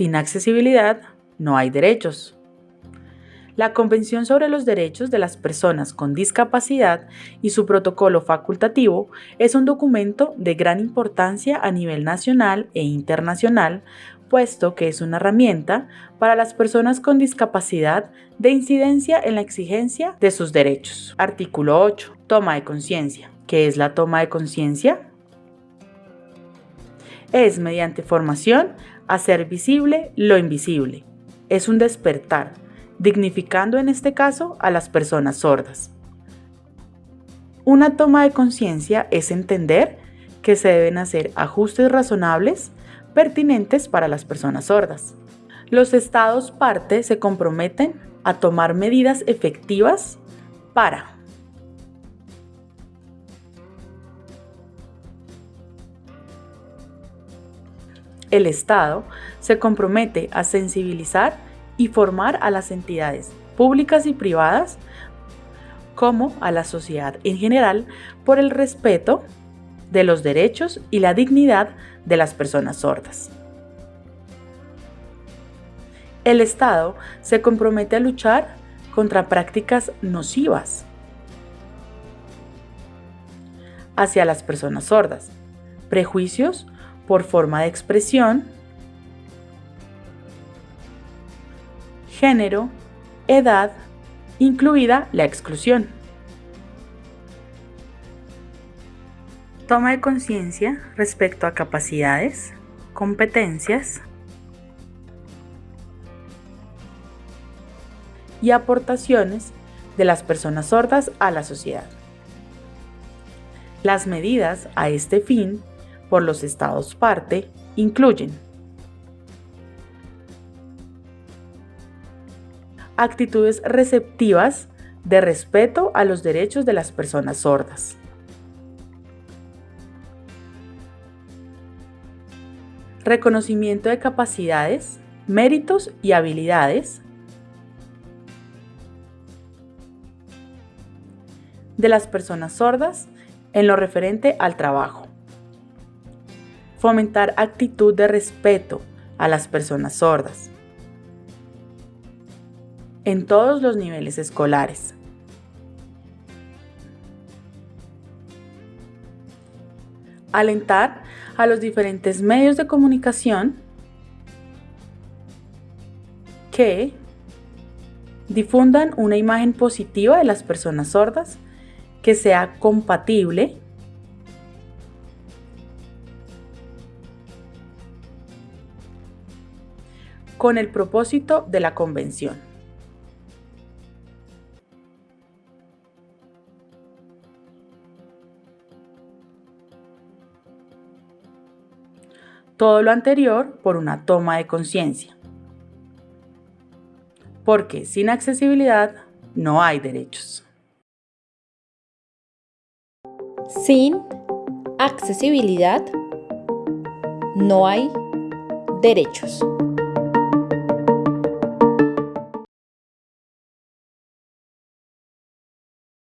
Sin accesibilidad no hay derechos. La Convención sobre los Derechos de las Personas con Discapacidad y su protocolo facultativo es un documento de gran importancia a nivel nacional e internacional, puesto que es una herramienta para las personas con discapacidad de incidencia en la exigencia de sus derechos. Artículo 8. Toma de conciencia. ¿Qué es la toma de conciencia? Es mediante formación hacer visible lo invisible. Es un despertar dignificando en este caso a las personas sordas. Una toma de conciencia es entender que se deben hacer ajustes razonables pertinentes para las personas sordas. Los estados parte se comprometen a tomar medidas efectivas para El Estado se compromete a sensibilizar y formar a las entidades públicas y privadas como a la sociedad en general por el respeto de los derechos y la dignidad de las personas sordas. El Estado se compromete a luchar contra prácticas nocivas hacia las personas sordas, prejuicios por forma de expresión, género, edad, incluida la exclusión. Toma de conciencia respecto a capacidades, competencias y aportaciones de las personas sordas a la sociedad. Las medidas a este fin por los estados parte incluyen actitudes receptivas de respeto a los derechos de las personas sordas. Reconocimiento de capacidades, méritos y habilidades de las personas sordas en lo referente al trabajo. Fomentar actitud de respeto a las personas sordas en todos los niveles escolares. Alentar a los diferentes medios de comunicación que difundan una imagen positiva de las personas sordas que sea compatible con el propósito de la convención. Todo lo anterior por una toma de conciencia. Porque sin accesibilidad no hay derechos. Sin accesibilidad no hay derechos.